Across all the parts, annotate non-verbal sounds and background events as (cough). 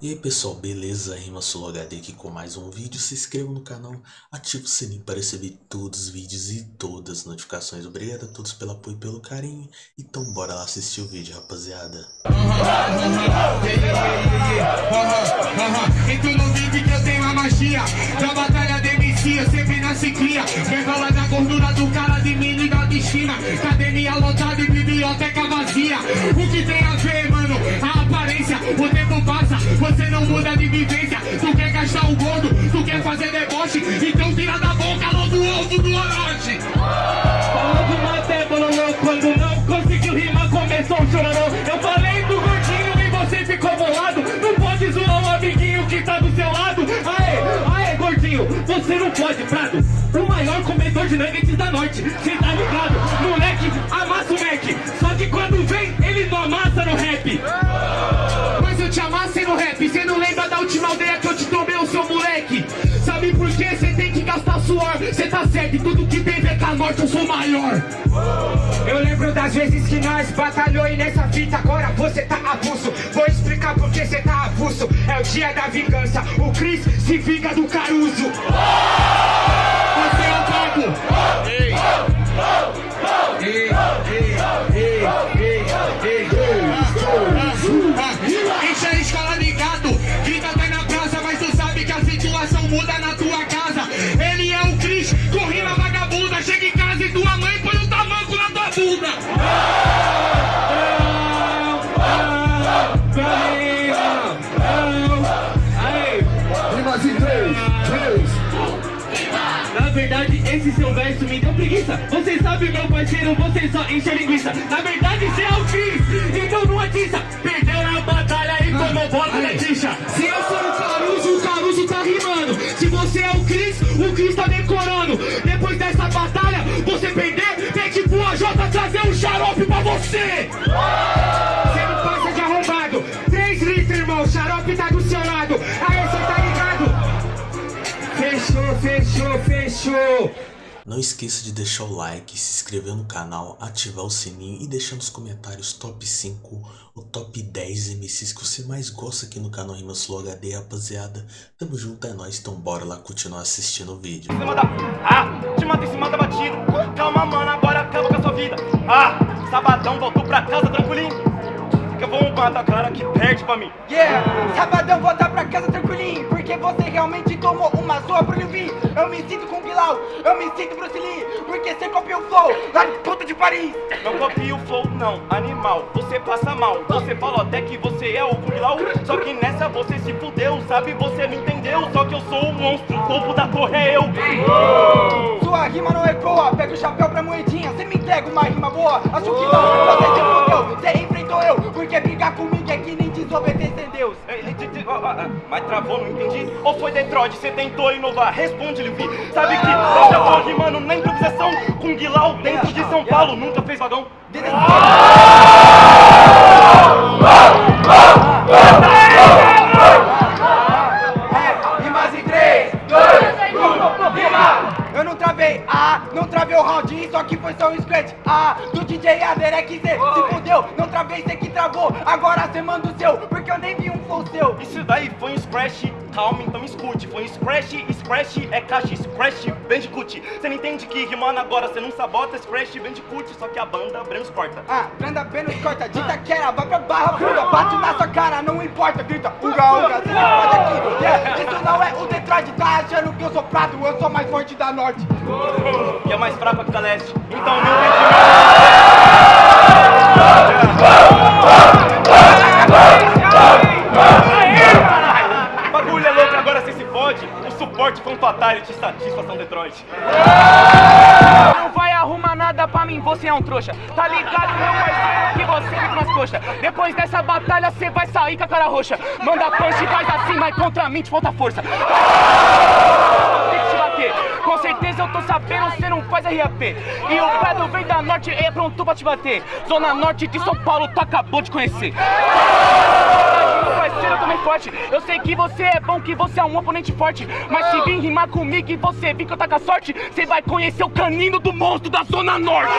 E aí pessoal, beleza? Rima Solo HD aqui com mais um vídeo. Se inscreva no canal, ative o sininho para receber todos os vídeos e todas as notificações. Obrigado a todos pelo apoio e pelo carinho. Então bora lá assistir o vídeo, rapaziada. Então não vive que eu tenho a magia Da batalha de eu sempre nasci cria Revela na gordura do cara de mini da destino Academia lotada não muda de vivência Tu quer gastar o gordo, tu quer fazer deboche. Então tira da boca logo o ovo do Orochi. Falando maté, bololô Quando não conseguiu rimar, começou o chororô. Eu falei do gordinho e você ficou bolado. Não pode zoar um amiguinho que tá do seu lado. Aê, aê, gordinho, você não pode, Prado. O maior comedor de nuggets da noite. Cê tá ligado? Moleque, amassa o Mac. Só que quando vem, ele não amassa no rap eu te amassei no rap. Cê não lembra da última aldeia que eu te tomei, o seu moleque? Sabe por quê? Cê tem que gastar suor. Cê tá certo, e tudo que tem VK Norte eu sou maior. Eu lembro das vezes que nós batalhou e nessa fita agora você tá avulso. Vou explicar por que você tá avulso. É o dia da vingança, o Chris se vinga do Caruso. Você é o pago verdade, esse seu verso me deu preguiça. Você sabe, meu parceiro, você só enche a linguiça. Na verdade, você é o Cris, então não atiça. Perdeu na batalha e tomou bola na tixa. Se eu sou o Caruso, o Caruso tá rimando. Se você é o Cris, o Cris tá decorando. Depois dessa batalha, você perder, tem que pro AJ trazer um xarope pra. Você Não esqueça de deixar o like, se inscrever no canal, ativar o sininho e deixar nos comentários top 5 ou top 10 MCs que você mais gosta aqui no canal Rima Slow HD, rapaziada. Tamo junto, é nóis, então bora lá continuar assistindo o vídeo. Ah, te mata em cima da batida. Calma, mano, agora acaba com a sua vida. Ah, sabadão, voltou pra casa tranquilinho. Que eu vou matar a cara que perde pra mim. Yeah, sabadão voltar pra casa tranquilinho Porque você realmente tomou uma zoa pro Livinho Eu me sinto com Bilal, eu me sinto Bruce Lee Porque você copiou o flow lá de puta de Paris Não copia o flow, não, animal. Você passa mal. Você falou até que você é o Kunglau. Só que nessa você se fudeu, sabe? Você não entendeu. Só que eu sou o monstro, o topo da torre é eu. Sua rima não ecoa, pega o chapéu pra moedinha Você me entrega uma rima boa, acho que não Você se fudeu, você eu Porque brigar comigo é que nem desobedecer Deus ó, ó, Mas travou, não entendi. Ou foi Detroit, você tentou inovar? Responde, Livi. Sabe que eu já tô rimando na improvisação com Guilau dentro de São Paulo. Nunca fez vagão? É, rimas em 3, 2, 1, rima! Eu não travei, ah, não travei o round, isso aqui foi só um scratch, ah, do DJ Aderek Z, se fudeu, agora cê manda o seu, porque eu nem vi um flow seu. Isso daí foi um scratch, calma, então escute. Foi um scratch, scratch é caixa, scratch, bandicoot. Você não entende que rimando agora, você não sabota scratch, bandicoot, só que a banda Brenos corta. Ah, Branda Vênus corta, dita quera, vai pra barra funda, bate na sua cara, não importa, grita, uga, uga, cê pode aqui, yeah, isso não é o Detroit, tá achando que eu sou prato, eu sou mais forte da norte. E é mais fraco que da leste. Então não tem fatality, satisfação Detroit. Não vai arrumar nada pra mim, você é um trouxa. Tá ligado, meu parceiro, que você fica nas coxas. Depois dessa batalha, cê vai sair com a cara roxa. Manda punch, faz assim, mas contra mim te falta força. Te bater. Com certeza eu tô sabendo, cê não faz RAP. E o Prado vem da norte é pronto pra te bater. Zona norte de São Paulo, tu acabou de conhecer eu também forte Eu sei que você é bom, que você é um oponente forte Mas se vir rimar comigo e você vir que eu tá com a sorte Você vai conhecer o canino do monstro da Zona Norte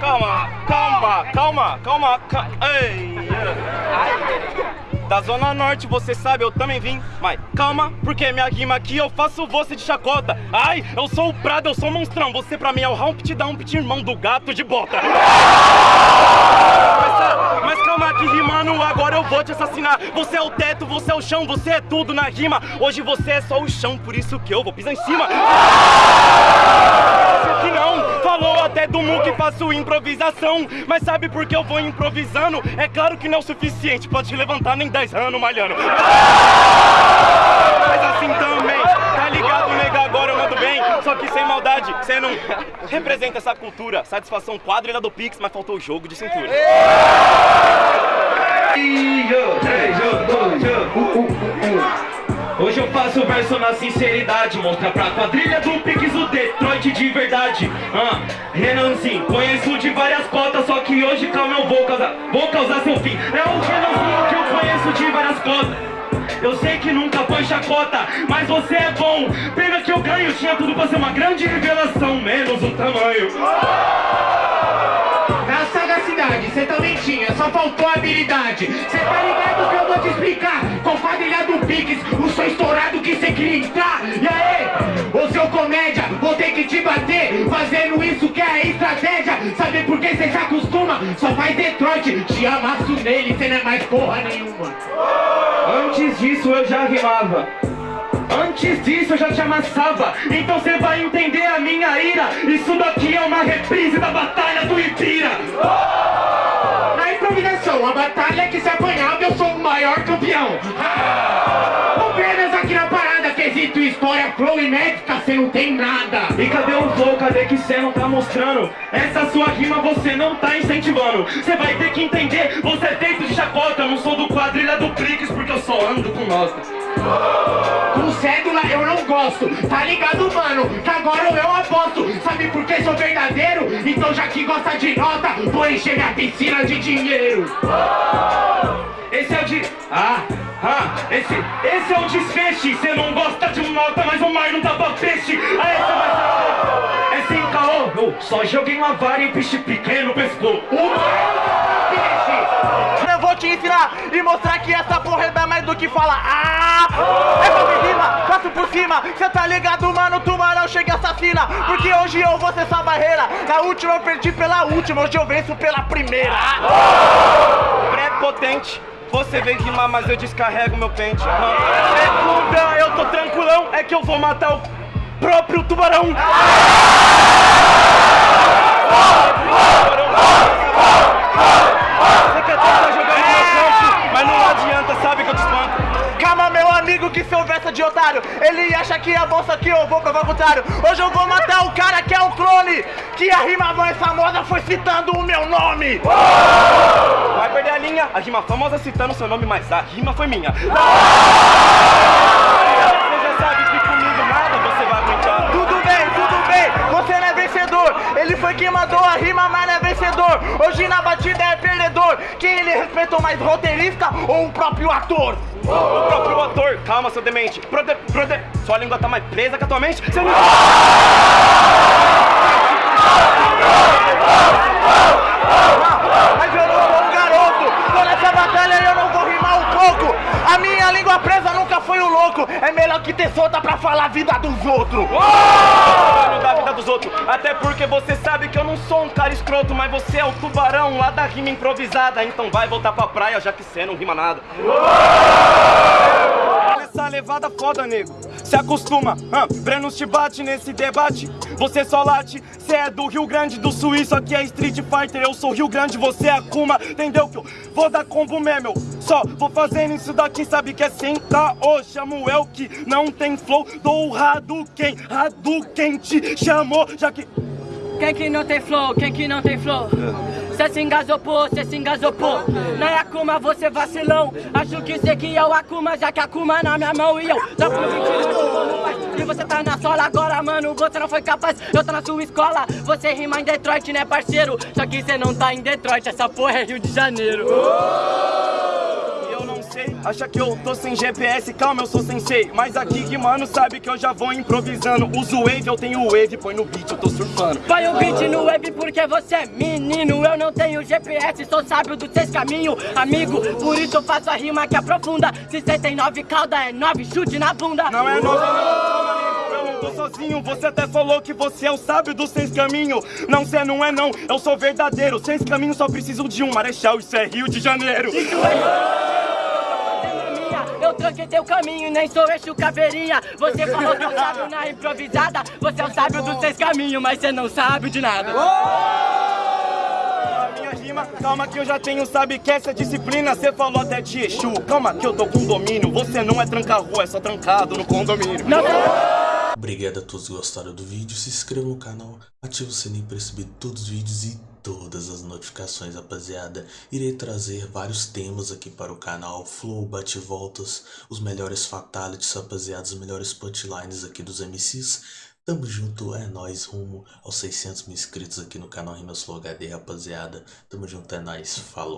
Calma, calma, calma, calma, calma. Ei da Zona Norte, você sabe, eu também vim. Mas calma, porque minha rima aqui eu faço você de chacota. Ai, eu sou o Prado, eu sou o monstrão. Você pra mim é o Humpty Dumpty, irmão do gato de bota. (laughs) Mas, calma que rimando, agora eu vou te assassinar. Você é o teto, você é o chão, você é tudo na rima. Hoje você é só o chão, por isso que eu vou pisar em cima. Que não, falou até do Mu que faço improvisação. Mas sabe por que eu vou improvisando? É claro que não é o suficiente te levantar nem 10 anos malhando. Mas assim também, Só que sem maldade, você não representa essa cultura. Satisfação quadrilha do Pix, mas faltou o jogo de cintura. Hoje eu faço verso na sinceridade. Mostra pra quadrilha do Pix o Detroit de verdade. Ah, Renanzinho, conheço de várias cotas Só que hoje calma eu vou causar, vou causar seu fim. É o Renanzinho que eu conheço de várias cotas eu sei que nunca foi chacota, mas você é bom Pena que eu ganho, tinha tudo pra ser uma grande revelação Menos o tamanho Na sagacidade, cê também tinha, só faltou habilidade. Cê tá ligado que eu vou te explicar? Com quadrilha do Pix, o som estourado que cê queria entrar. E aí, seu comédia, vou ter que te bater. Fazendo isso que é a estratégia. Sabe por que cê se acostuma? Só faz Detroit, te amasso nele, cê não é mais porra nenhuma. Antes disso eu já rimava Antes disso eu já te amassava Então você vai entender a minha ira Isso daqui é uma reprise da batalha do Ipira Na improvisação, a batalha que se apanhava, eu sou o maior campeão. Quesito história, flow e médica, cê não tem nada. E cadê o flow? Cadê que cê não tá mostrando? Essa sua rima você não tá incentivando Você vai ter que entender, você é feito de chacota Eu não sou do quadrilha do Prix porque eu só ando com nós Com cédula eu não gosto, tá ligado, mano? Que agora eu aposto. Sabe por que sou verdadeiro? Então já que gosta de nota, vou encher minha piscina de dinheiro. Esse é o de... Ah, ah, esse, esse é o desfeche Cê não gosta de um nota, mas o mar não dá pra peixe Aí cê vai saber É sem caô, eu só joguei uma vara e peixe pequeno pescou. Eu vou te ensinar e mostrar que essa porra é mais do que fala Ah! É sobre rima, passo por cima. Cê tá ligado, mano, tubarão chega e assassina. Porque hoje eu vou ser essa barreira. Na última eu perdi pela última, hoje eu venço pela primeira. Prepotente. Você vem rimar, mas eu descarrego meu pente. Segunda, eu tô tranquilão, é que eu vou matar o próprio tubarão. Você quer tentar jogar no meu campo, mas não adianta, sabe que eu te espanco. Calma, meu amigo, que seu verso é de otário Ele acha que é bom, só que eu vou provar o contrário Hoje eu vou matar o cara que é o clone Que a rima mais famosa foi citando o meu nome a rima famosa citando seu nome, mas a rima foi minha. Você já sabe que comigo nada você vai aguentar. Tudo bem, tudo bem, você não é vencedor Ele foi quem mandou a rima, mas não é vencedor Hoje na batida é perdedor Quem ele respeitou mais, roteirista ou o próprio ator? O próprio ator, calma, seu demente. Prode, prode, sua língua tá mais presa que a tua mente. Você não... louco É melhor que ter solta pra falar a vida dos outros da vida dos outros. Até porque você sabe que eu não sou um cara escroto, mas você é o tubarão lá da rima improvisada. Então vai voltar pra praia, já que você não rima nada. Essa levada foda, nego. Se acostuma, Brenos te bate nesse debate. Você só late, cê é do Rio Grande do Sul, isso aqui é Street Fighter. Eu sou Rio Grande, você é Akuma. Entendeu que eu vou dar combo mesmo? Só vou fazendo isso daqui, sabe que é senta. Ô, chamo el que não tem flow. Dou o Hadouken, Hadouken te chamou, já que. Quem que não tem flow? Quem que não tem flow? Cê se engasopou, cê se engasopou Não é Akuma, você vacilão. Acho que cê que é o Akuma, já que Akuma na minha mão E eu mentira E você tá na sola agora, mano, você não foi capaz. Eu tô na sua escola, você rima em Detroit, né parceiro? Só que cê não tá em Detroit, essa porra é Rio de Janeiro acha que eu tô sem GPS, calma, eu sou sensei. Mas aqui que mano sabe que eu já vou improvisando. Uso wave, eu tenho wave, põe no beat, eu tô surfando. Põe o beat no wave porque você é menino Eu não tenho GPS, sou sábio dos seis caminhos Amigo, por isso eu faço a rima que aprofunda Se cê tem nove cauda, é nove chute na bunda Não é nove, não, eu não tô sozinho. Você até falou que você é o sábio dos seis caminhos. Não, cê não é não, eu sou verdadeiro. Seis caminhos só precisam de um marechal, isso é Rio de Janeiro. Eu tranquei teu caminho, nem sou eixo caveirinha. Você falou que eu sábio na improvisada. Você é o sábio dos seis caminhos, mas você não sabe de nada. Minha rima, calma que eu já tenho, sabe que essa disciplina Cê falou até de Exu, calma que eu tô com domínio Você não é tranca-rua, é só trancado no condomínio. Não, Obrigado a todos que gostaram do vídeo, se inscreva no canal, ative o sininho para receber todos os vídeos e todas as notificações, rapaziada. Irei trazer vários temas aqui para o canal, flow, bate-voltas, os melhores fatalities, rapaziada, os melhores punchlines aqui dos MCs. Tamo junto, é nóis, rumo aos 600 mil inscritos aqui no canal Rimas Flow HD, rapaziada. Tamo junto, é nóis, falou.